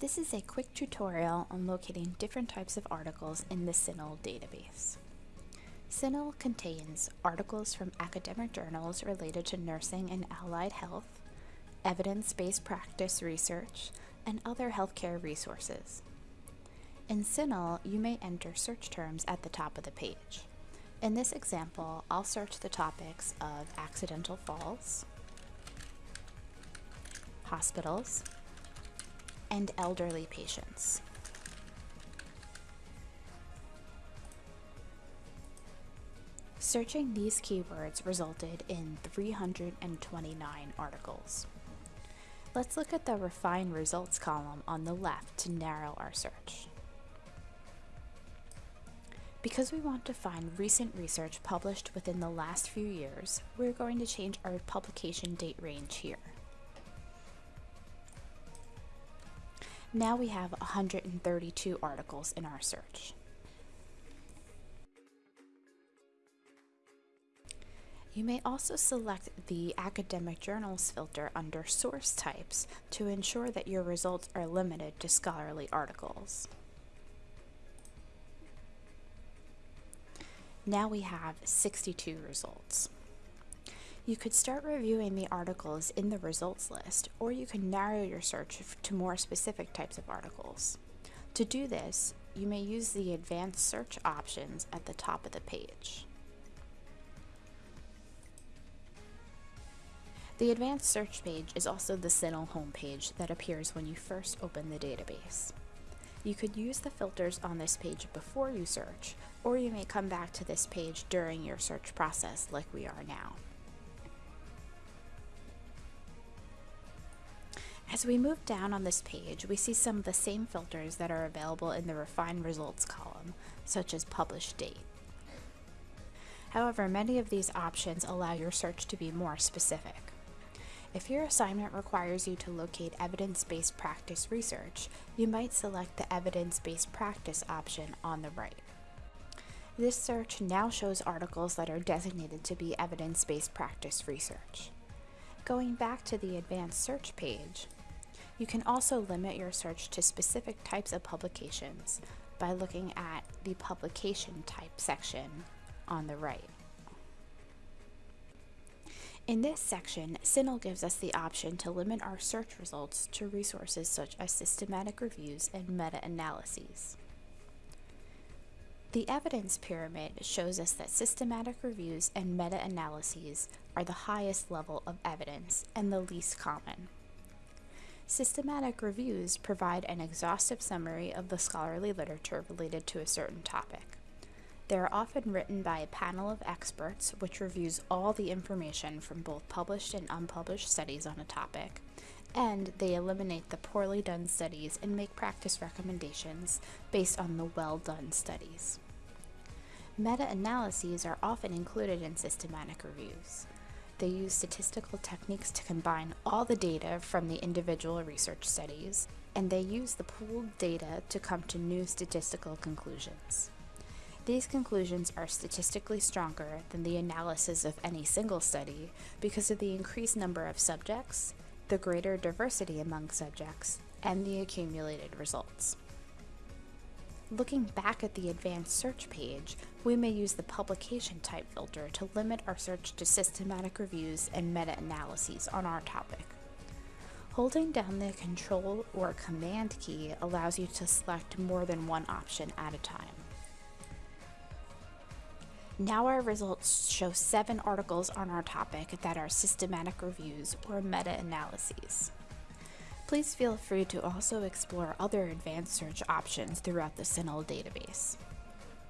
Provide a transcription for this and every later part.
This is a quick tutorial on locating different types of articles in the CINAHL database. CINAHL contains articles from academic journals related to nursing and allied health, evidence-based practice research, and other healthcare resources. In CINAHL, you may enter search terms at the top of the page. In this example, I'll search the topics of accidental falls, hospitals, and elderly patients. Searching these keywords resulted in 329 articles. Let's look at the Refine Results column on the left to narrow our search. Because we want to find recent research published within the last few years, we're going to change our publication date range here. Now we have 132 articles in our search. You may also select the Academic Journals filter under Source Types to ensure that your results are limited to scholarly articles. Now we have 62 results. You could start reviewing the articles in the results list, or you can narrow your search to more specific types of articles. To do this, you may use the advanced search options at the top of the page. The advanced search page is also the CINAHL homepage that appears when you first open the database. You could use the filters on this page before you search, or you may come back to this page during your search process like we are now. As we move down on this page, we see some of the same filters that are available in the Refine Results column, such as Published Date. However, many of these options allow your search to be more specific. If your assignment requires you to locate evidence-based practice research, you might select the evidence-based practice option on the right. This search now shows articles that are designated to be evidence-based practice research. Going back to the advanced search page, you can also limit your search to specific types of publications by looking at the publication type section on the right. In this section, CINAHL gives us the option to limit our search results to resources such as systematic reviews and meta-analyses. The evidence pyramid shows us that systematic reviews and meta-analyses are the highest level of evidence and the least common. Systematic reviews provide an exhaustive summary of the scholarly literature related to a certain topic. They are often written by a panel of experts which reviews all the information from both published and unpublished studies on a topic, and they eliminate the poorly done studies and make practice recommendations based on the well-done studies. Meta-analyses are often included in systematic reviews. They use statistical techniques to combine all the data from the individual research studies, and they use the pooled data to come to new statistical conclusions. These conclusions are statistically stronger than the analysis of any single study because of the increased number of subjects, the greater diversity among subjects, and the accumulated results. Looking back at the advanced search page, we may use the publication type filter to limit our search to systematic reviews and meta-analyses on our topic. Holding down the Control or Command key allows you to select more than one option at a time. Now our results show seven articles on our topic that are systematic reviews or meta-analyses. Please feel free to also explore other advanced search options throughout the CINAHL database.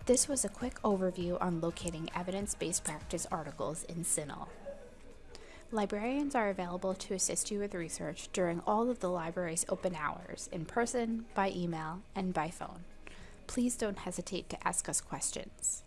This was a quick overview on locating evidence-based practice articles in CINAHL. Librarians are available to assist you with research during all of the library's open hours, in person, by email, and by phone. Please don't hesitate to ask us questions.